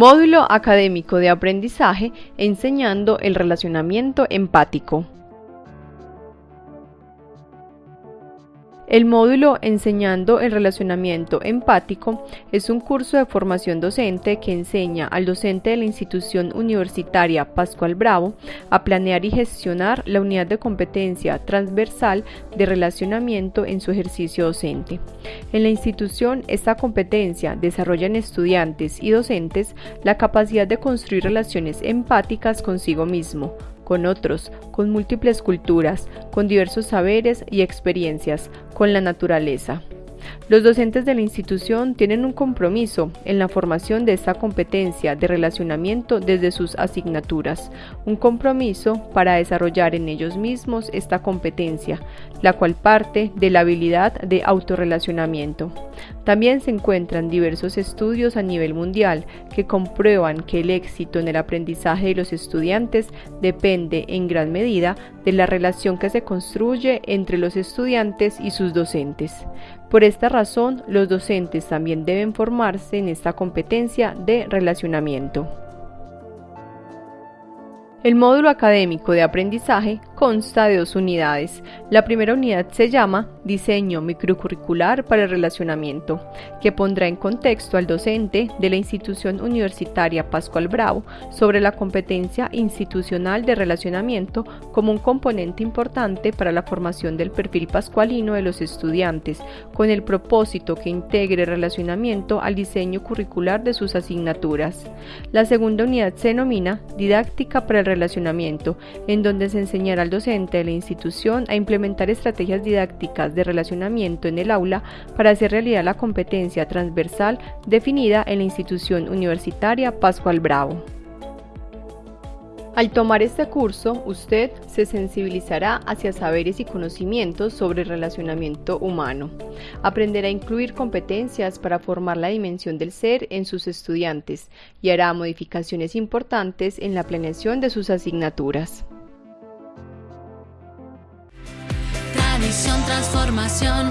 Módulo académico de aprendizaje enseñando el relacionamiento empático. El módulo Enseñando el relacionamiento empático es un curso de formación docente que enseña al docente de la institución universitaria Pascual Bravo a planear y gestionar la unidad de competencia transversal de relacionamiento en su ejercicio docente. En la institución, esta competencia desarrolla en estudiantes y docentes la capacidad de construir relaciones empáticas consigo mismo, con otros, con múltiples culturas, con diversos saberes y experiencias, con la naturaleza. Los docentes de la institución tienen un compromiso en la formación de esta competencia de relacionamiento desde sus asignaturas, un compromiso para desarrollar en ellos mismos esta competencia, la cual parte de la habilidad de autorrelacionamiento. También se encuentran diversos estudios a nivel mundial que comprueban que el éxito en el aprendizaje de los estudiantes depende en gran medida de la relación que se construye entre los estudiantes y sus docentes. Por esta razón, los docentes también deben formarse en esta competencia de relacionamiento. El módulo académico de aprendizaje consta de dos unidades. La primera unidad se llama Diseño microcurricular para el relacionamiento, que pondrá en contexto al docente de la institución universitaria Pascual Bravo sobre la competencia institucional de relacionamiento como un componente importante para la formación del perfil pascualino de los estudiantes, con el propósito que integre relacionamiento al diseño curricular de sus asignaturas. La segunda unidad se denomina Didáctica para el relacionamiento, en donde se enseñará docente de la institución a implementar estrategias didácticas de relacionamiento en el aula para hacer realidad la competencia transversal definida en la institución universitaria Pascual Bravo. Al tomar este curso, usted se sensibilizará hacia saberes y conocimientos sobre el relacionamiento humano. Aprenderá a incluir competencias para formar la dimensión del ser en sus estudiantes y hará modificaciones importantes en la planeación de sus asignaturas. Tradición, transformación,